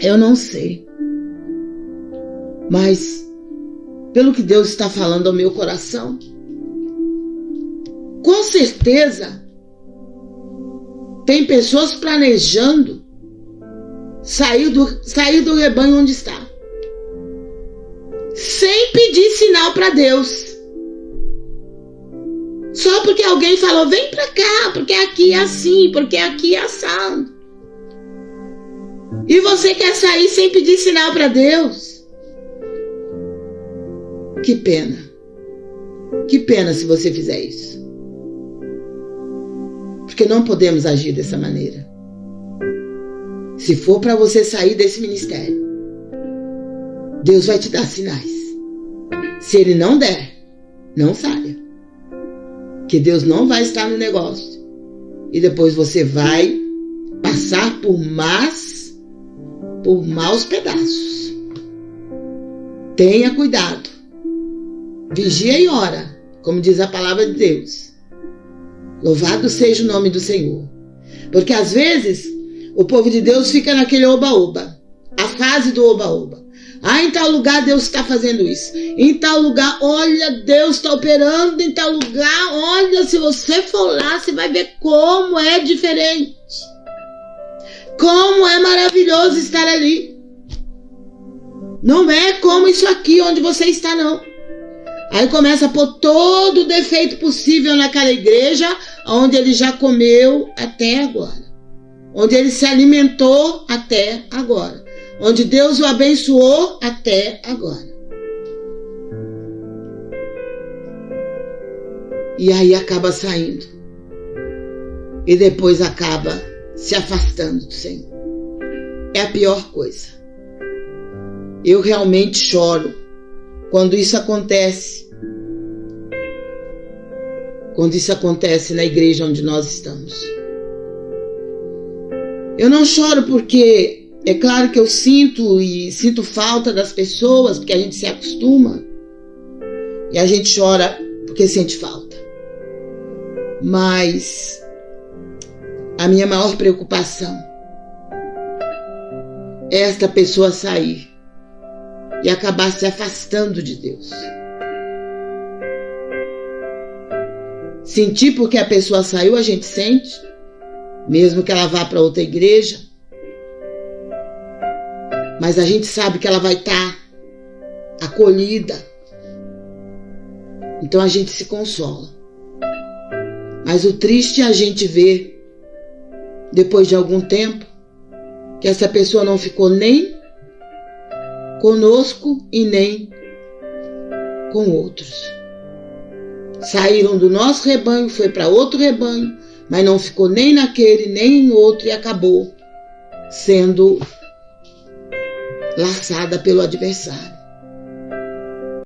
Eu não sei. Mas, pelo que Deus está falando ao meu coração, com certeza tem pessoas planejando sair do, sair do rebanho onde está. Sem pedir sinal para Deus. Só porque alguém falou, vem para cá, porque aqui é assim, porque aqui é assado. E você quer sair sem pedir sinal para Deus? Que pena. Que pena se você fizer isso. Porque não podemos agir dessa maneira. Se for para você sair desse ministério, Deus vai te dar sinais. Se ele não der, não saia. Que Deus não vai estar no negócio. E depois você vai passar por más por maus pedaços. Tenha cuidado. Vigia e ora, como diz a palavra de Deus. Louvado seja o nome do Senhor. Porque às vezes o povo de Deus fica naquele oba-oba, a fase do oba-oba. Ah, em tal lugar Deus está fazendo isso. Em tal lugar, olha, Deus está operando em tal lugar. Olha, se você for lá, você vai ver como é diferente. Como é maravilhoso estar ali. Não é como isso aqui onde você está, não. Aí começa a pôr todo o defeito possível naquela igreja onde ele já comeu até agora. Onde ele se alimentou até agora. Onde Deus o abençoou até agora. E aí acaba saindo. E depois acaba se afastando do Senhor. É a pior coisa. Eu realmente choro quando isso acontece. Quando isso acontece na igreja onde nós estamos. Eu não choro porque é claro que eu sinto e sinto falta das pessoas, porque a gente se acostuma. E a gente chora porque sente falta. Mas a minha maior preocupação é esta pessoa sair e acabar se afastando de Deus. Sentir porque a pessoa saiu, a gente sente, mesmo que ela vá para outra igreja. Mas a gente sabe que ela vai estar tá acolhida. Então a gente se consola. Mas o triste é a gente ver depois de algum tempo, que essa pessoa não ficou nem conosco e nem com outros. Saíram do nosso rebanho, foi para outro rebanho, mas não ficou nem naquele, nem em outro e acabou sendo laçada pelo adversário.